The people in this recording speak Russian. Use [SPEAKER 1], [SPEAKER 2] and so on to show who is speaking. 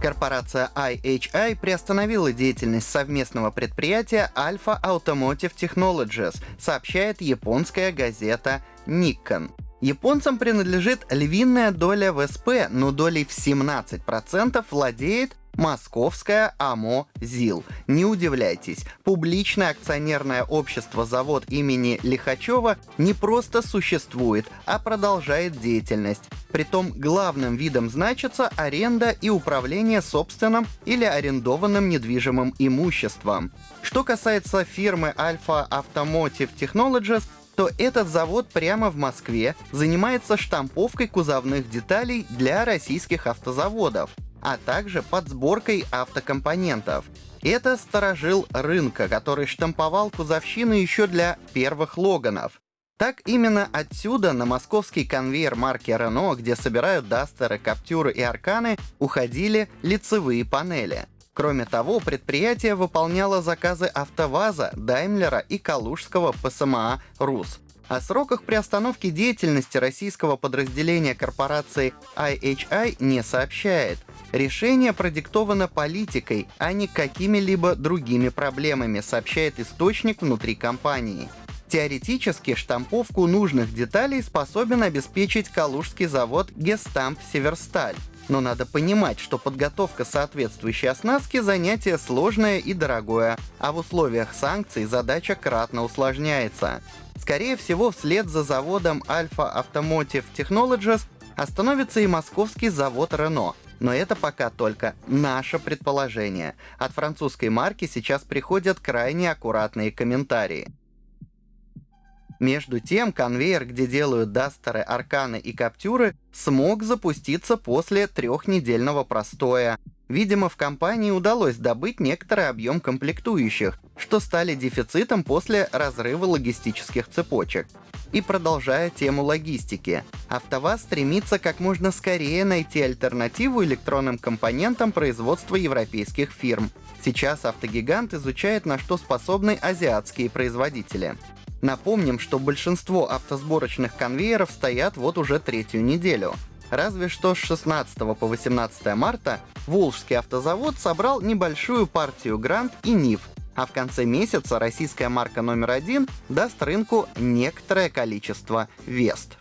[SPEAKER 1] Корпорация IHI приостановила деятельность совместного предприятия Alpha Automotive Technologies, сообщает японская газета Nikon. Японцам принадлежит львиная доля в СП, но долей в 17% владеет Московская АМО ЗИЛ. Не удивляйтесь, публичное акционерное общество завод имени Лихачева не просто существует, а продолжает деятельность. Притом главным видом значится аренда и управление собственным или арендованным недвижимым имуществом. Что касается фирмы Alpha Automotive Technologies, то этот завод прямо в Москве занимается штамповкой кузовных деталей для российских автозаводов а также подсборкой автокомпонентов. Это сторожил рынка, который штамповал кузовщину еще для первых Логанов. Так именно отсюда на московский конвейер марки Renault, где собирают Дастеры, Каптюры и Арканы, уходили лицевые панели. Кроме того, предприятие выполняло заказы АвтоВАЗа, Даймлера и Калужского ПСМА «РУС». О сроках приостановки деятельности российского подразделения корпорации IHI не сообщает. Решение продиктовано политикой, а не какими-либо другими проблемами, сообщает источник внутри компании. Теоретически штамповку нужных деталей способен обеспечить калужский завод Гестамп Северсталь. Но надо понимать, что подготовка соответствующей оснастки занятие сложное и дорогое, а в условиях санкций задача кратно усложняется. Скорее всего, вслед за заводом Alpha Automotive Technologies остановится и московский завод Renault, но это пока только наше предположение. От французской марки сейчас приходят крайне аккуратные комментарии. Между тем, конвейер, где делают дастеры, арканы и каптюры, смог запуститься после трехнедельного простоя. Видимо, в компании удалось добыть некоторый объем комплектующих, что стали дефицитом после разрыва логистических цепочек. И продолжая тему логистики, АвтоВАЗ стремится как можно скорее найти альтернативу электронным компонентам производства европейских фирм. Сейчас автогигант изучает, на что способны азиатские производители. Напомним, что большинство автосборочных конвейеров стоят вот уже третью неделю. Разве что с 16 по 18 марта Волжский автозавод собрал небольшую партию Гранд и Нив, а в конце месяца российская марка номер один даст рынку некоторое количество Вест.